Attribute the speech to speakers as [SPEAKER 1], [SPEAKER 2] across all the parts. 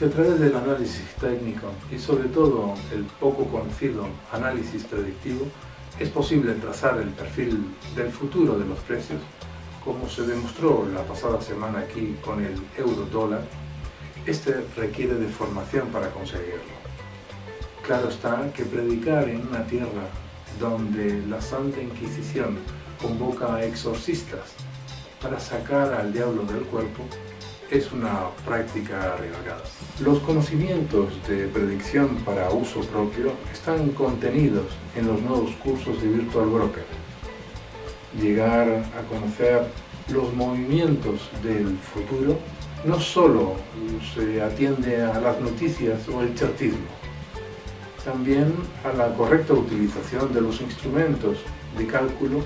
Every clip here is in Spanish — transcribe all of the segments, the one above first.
[SPEAKER 1] Si a través del análisis técnico y sobre todo el poco conocido análisis predictivo es posible trazar el perfil del futuro de los precios, como se demostró la pasada semana aquí con el euro dólar, este requiere de formación para conseguirlo. Claro está que predicar en una tierra donde la Santa Inquisición convoca a exorcistas para sacar al diablo del cuerpo es una práctica arriesgada. Los conocimientos de predicción para uso propio están contenidos en los nuevos cursos de Virtual Broker. Llegar a conocer los movimientos del futuro no solo se atiende a las noticias o el chartismo, también a la correcta utilización de los instrumentos de cálculo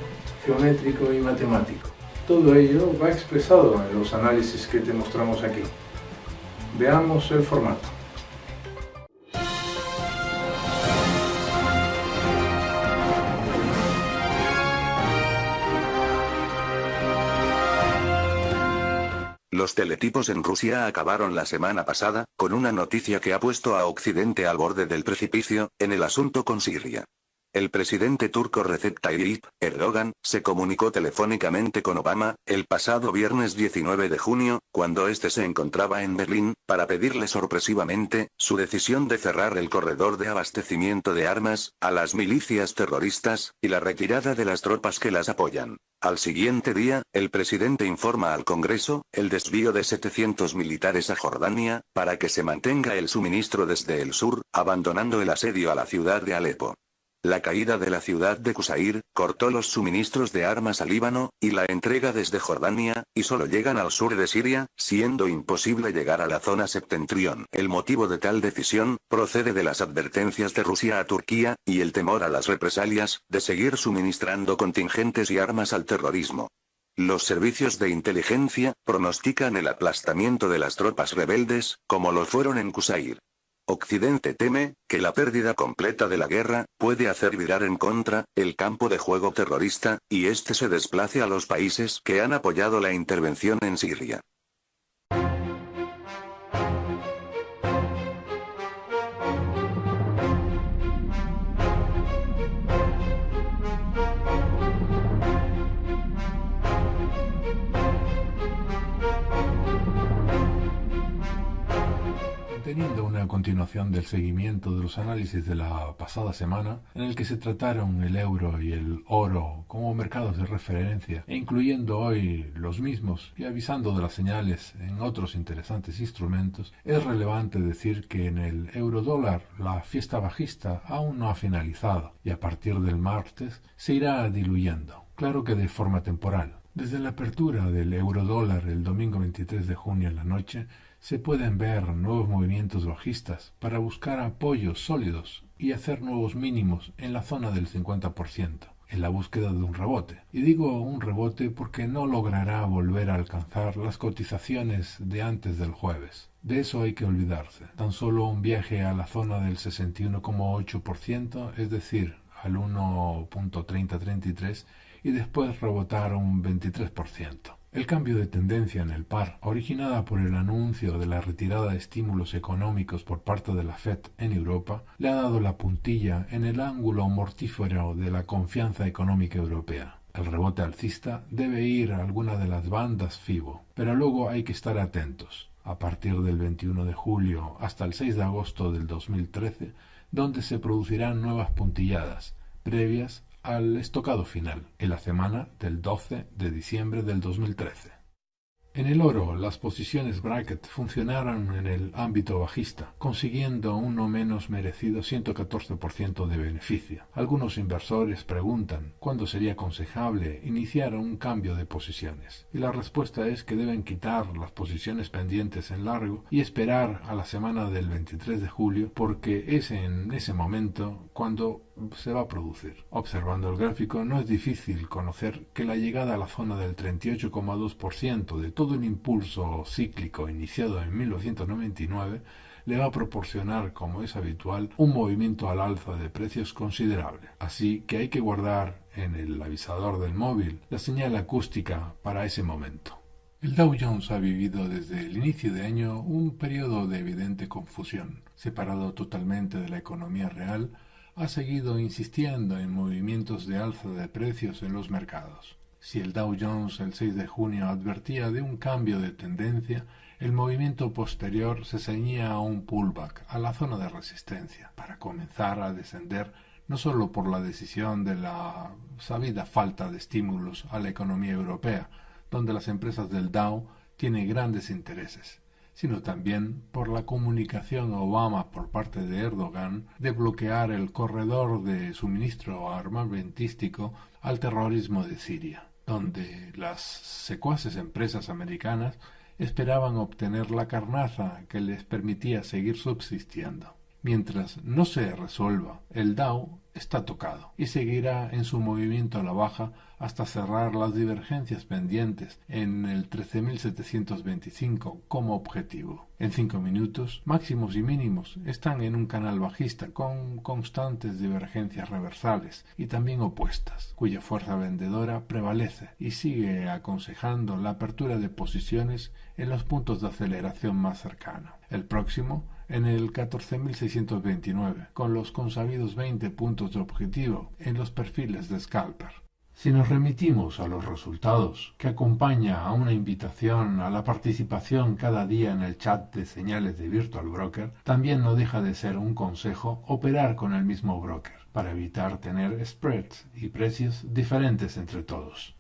[SPEAKER 1] geométrico y matemático. Todo ello va expresado en los análisis que te mostramos aquí. Veamos el formato.
[SPEAKER 2] Los teletipos en Rusia acabaron la semana pasada, con una noticia que ha puesto a Occidente al borde del precipicio, en el asunto con Siria. El presidente turco Recep Tayyip Erdogan se comunicó telefónicamente con Obama, el pasado viernes 19 de junio, cuando este se encontraba en Berlín, para pedirle sorpresivamente, su decisión de cerrar el corredor de abastecimiento de armas, a las milicias terroristas, y la retirada de las tropas que las apoyan. Al siguiente día, el presidente informa al Congreso, el desvío de 700 militares a Jordania, para que se mantenga el suministro desde el sur, abandonando el asedio a la ciudad de Alepo. La caída de la ciudad de Qusair, cortó los suministros de armas al Líbano, y la entrega desde Jordania, y solo llegan al sur de Siria, siendo imposible llegar a la zona septentrión. El motivo de tal decisión, procede de las advertencias de Rusia a Turquía, y el temor a las represalias, de seguir suministrando contingentes y armas al terrorismo. Los servicios de inteligencia, pronostican el aplastamiento de las tropas rebeldes, como lo fueron en Qusair. Occidente teme, que la pérdida completa de la guerra, puede hacer virar en contra, el campo de juego terrorista, y este se desplace a los países que han apoyado la intervención en Siria.
[SPEAKER 1] Una continuación del seguimiento de los análisis de la pasada semana, en el que se trataron el euro y el oro como mercados de referencia, e incluyendo hoy los mismos y avisando de las señales en otros interesantes instrumentos, es relevante decir que en el euro dólar la fiesta bajista aún no ha finalizado y a partir del martes se irá diluyendo, claro que de forma temporal. Desde la apertura del euro dólar el domingo 23 de junio en la noche, se pueden ver nuevos movimientos bajistas para buscar apoyos sólidos y hacer nuevos mínimos en la zona del 50%, en la búsqueda de un rebote. Y digo un rebote porque no logrará volver a alcanzar las cotizaciones de antes del jueves. De eso hay que olvidarse. Tan solo un viaje a la zona del 61,8%, es decir, al 1.3033, y después rebotar un 23%. El cambio de tendencia en el par, originada por el anuncio de la retirada de estímulos económicos por parte de la Fed en Europa, le ha dado la puntilla en el ángulo mortífero de la confianza económica europea. El rebote alcista debe ir a alguna de las bandas FIBO, pero luego hay que estar atentos. A partir del 21 de julio hasta el 6 de agosto del 2013, donde se producirán nuevas puntilladas, previas al estocado final, en la semana del 12 de diciembre del 2013. En el oro, las posiciones bracket funcionaron en el ámbito bajista, consiguiendo un no menos merecido 114% de beneficio. Algunos inversores preguntan cuándo sería aconsejable iniciar un cambio de posiciones, y la respuesta es que deben quitar las posiciones pendientes en largo y esperar a la semana del 23 de julio, porque es en ese momento cuando se va a producir. Observando el gráfico no es difícil conocer que la llegada a la zona del 38,2% de todo el impulso cíclico iniciado en 1999 le va a proporcionar, como es habitual, un movimiento al alza de precios considerable. Así que hay que guardar en el avisador del móvil la señal acústica para ese momento. El Dow Jones ha vivido desde el inicio de año un periodo de evidente confusión. Separado totalmente de la economía real, ha seguido insistiendo en movimientos de alza de precios en los mercados. Si el Dow Jones el 6 de junio advertía de un cambio de tendencia, el movimiento posterior se ceñía a un pullback, a la zona de resistencia, para comenzar a descender no solo por la decisión de la sabida falta de estímulos a la economía europea, donde las empresas del Dow tienen grandes intereses, sino también por la comunicación Obama por parte de Erdogan de bloquear el corredor de suministro armamentístico al terrorismo de Siria, donde las secuaces empresas americanas esperaban obtener la carnaza que les permitía seguir subsistiendo. Mientras no se resuelva, el Dow está tocado y seguirá en su movimiento a la baja hasta cerrar las divergencias pendientes en el 13.725 como objetivo. En cinco minutos, máximos y mínimos están en un canal bajista con constantes divergencias reversales y también opuestas, cuya fuerza vendedora prevalece y sigue aconsejando la apertura de posiciones en los puntos de aceleración más cercanos. El próximo en el 14.629, con los consabidos 20 puntos de objetivo en los perfiles de scalper. Si nos remitimos a los resultados, que acompaña a una invitación a la participación cada día en el chat de señales de Virtual Broker, también no deja de ser un consejo operar con el mismo broker, para evitar tener spreads y precios diferentes entre todos.